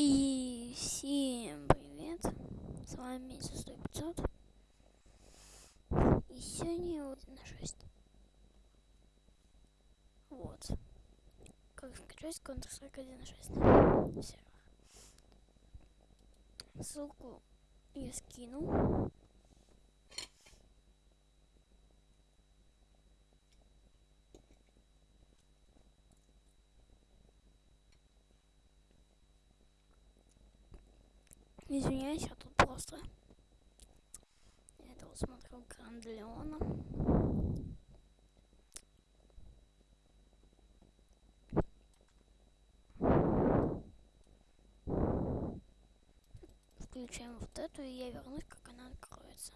И всем привет, с вами Месяц 100 500 И сегодня вот на 6 Вот. Как скачать Counter-Strike 1.6 сервер Ссылку я скину Извиняюсь, я тут просто... Это вот смотрел Грандлеона. Включаем вот эту, и я вернусь, как она откроется.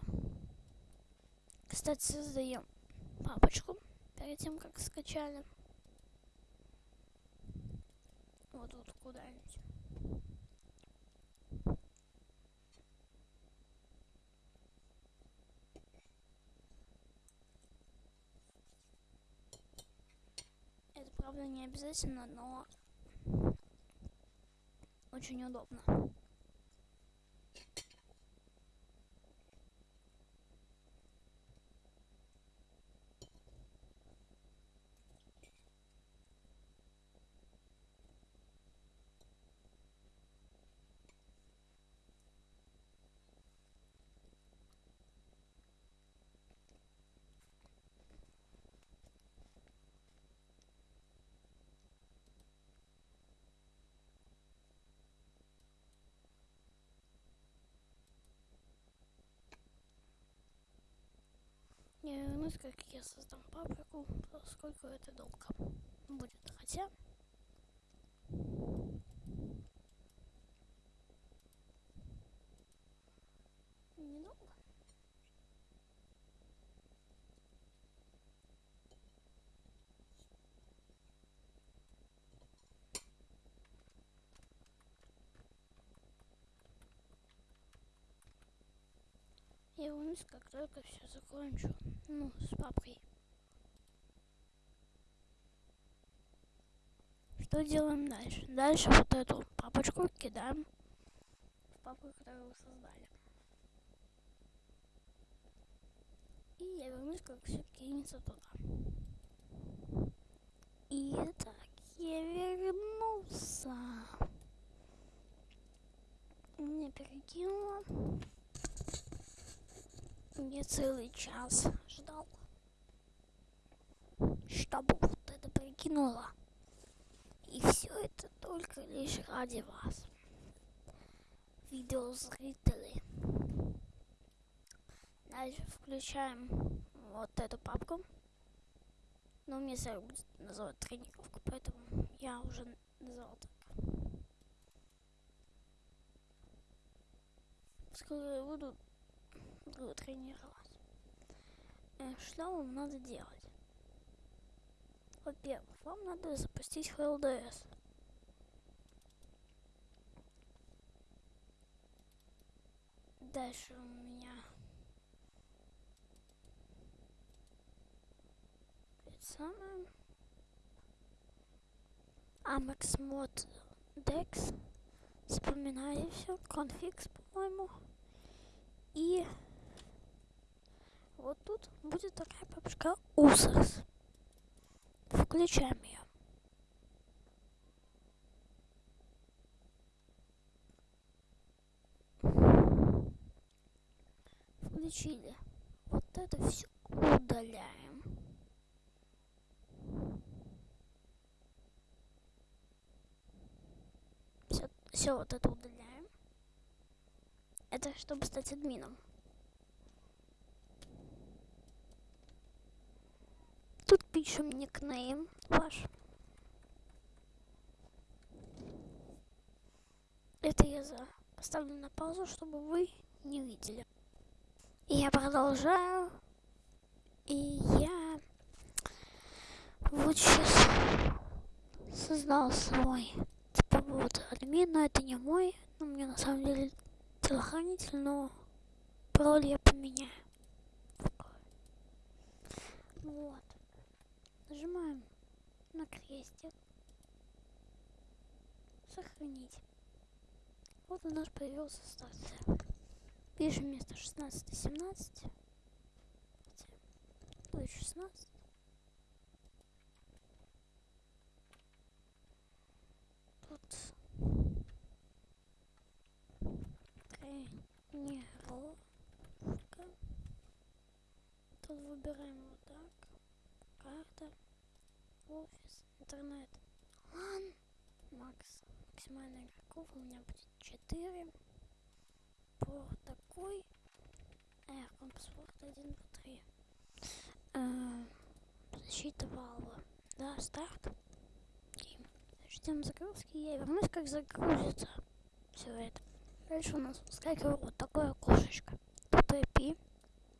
Кстати, создаем папочку перед тем, как скачали. Вот вот куда-нибудь. Правда, не обязательно, но очень удобно. Я вернусь, как я создам паприку, поскольку это долго будет. Хотя... Недолго. Я вернусь, как только все закончу. Ну, с папкой. Что делаем дальше? Дальше вот эту папочку кидаем в папку, которую вы создали. И я вернусь, как все кинется туда. И так, я вернулся. Мне перекинуло. Я целый час ждал, чтобы вот это прикинуло. И все это только лишь ради вас, видеозрители. Дальше включаем вот эту папку. Но мне сервер будет называть тренировку, поэтому я уже назвал так. Скоро я буду тренировать. Э, что вам надо делать? Во-первых, вам надо запустить HLDS. Дальше у меня это самое Amex Mod Dex. Вспоминаю все. Конфикс, по-моему. И вот тут будет такая папочка Усас. Включаем ее. Включили. Вот это все удаляем. Все, все вот это удаляем. Это чтобы стать админом. Тут пишем никнейм ваш. Это я за поставлю на паузу, чтобы вы не видели. И я продолжаю. И я вот сейчас создал свой типа вот админ, но это не мой. Ну, мне на самом деле телохранитель, но пароль я поменяю. Вот. Нажимаем на крестик. Сохранить. Вот у нас появился старт. Пишем вместо 16 17. Будет 16. Тут тренировка. Тут выбираем вот так. Карта. Офис. Интернет. Лан. Макс. Максимальная игроков у меня будет 4. По такой. Эх, компас-порт 1, 2, 3. Э, защита валва. Да, старт. Ждем загрузки. Я вернусь, как загрузится все это. Дальше у нас выскакивает вот такое окошечко. Тут IP.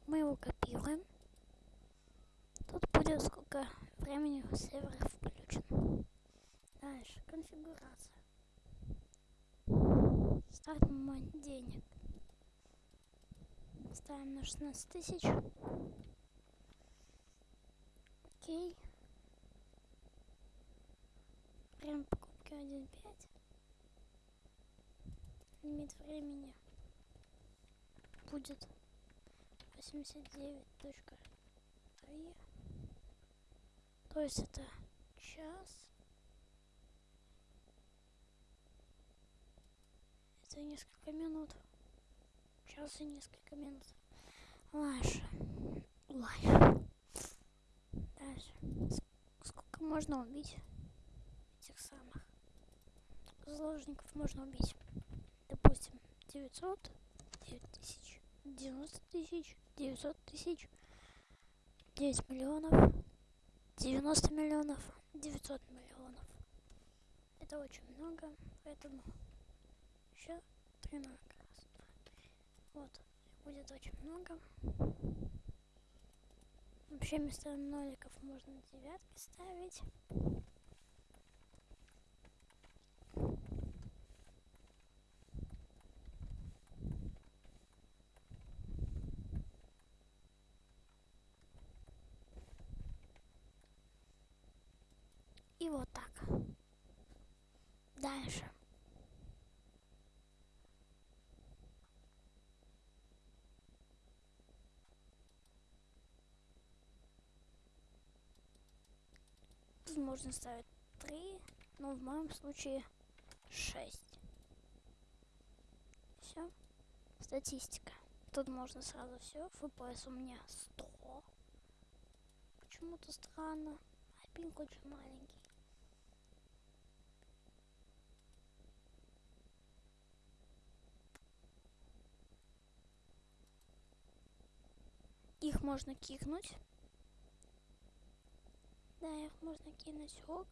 Мы его копируем. Тут будет сколько времени сервер включен. Дальше конфигурация. Старт момент денег. Ставим на 16 тысяч. Окей. Время покупки 1.5. Лимит времени будет 89.3. То есть это час. Это несколько минут. Час и несколько минут. Лайша. Лайша. Дальше. Сколько можно убить этих самых заложников можно убить? Допустим, 900, 9000, 90 тысяч, 900 тысяч, 9 миллионов, 90 миллионов, 900 миллионов. Это очень много, поэтому еще 13 раз. Вот, будет очень много. Вообще вместо ноликов можно девятки ставить. И вот так. Дальше. Тут можно ставить 3, но в моем случае 6. Все. Статистика. Тут можно сразу все. FPS у меня 100. Почему-то странно. А пинг очень маленький. Их можно кикнуть. Да, их можно кинуть ок.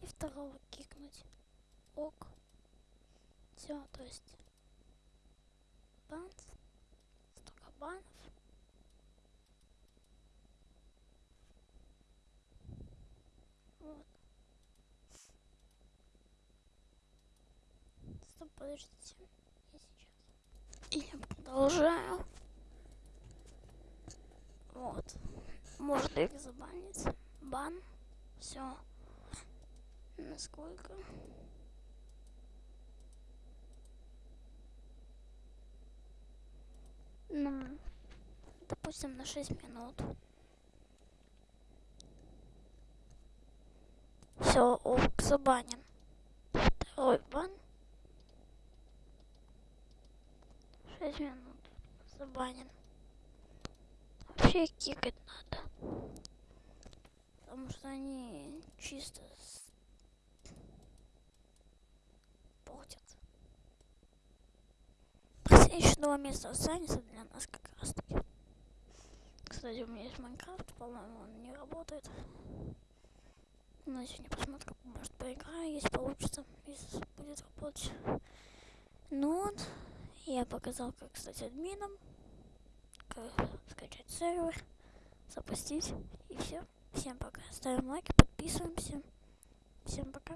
И второго кикнуть. Ок. Все, то есть бан. Столько банов. Вот. Стоп, подождите. Я сейчас. Я продолжаю. Вот. Можно их забанить бан. Все. Насколько? На, допустим, на 6 минут. Все, ок, забанен. Второй бан. 6 минут. Забанен. Вообще кикать надо потому что они чисто портят. Последнего места останется для нас как раз таки. Кстати, у меня есть Майнкрафт, по-моему, он не работает. Но сегодня посмотрю, может поиграю, если получится, если будет работать. Ну вот, я показал, как стать админом, как скачать сервер, запустить и все. Всем пока. Ставим лайки, подписываемся. Всем пока.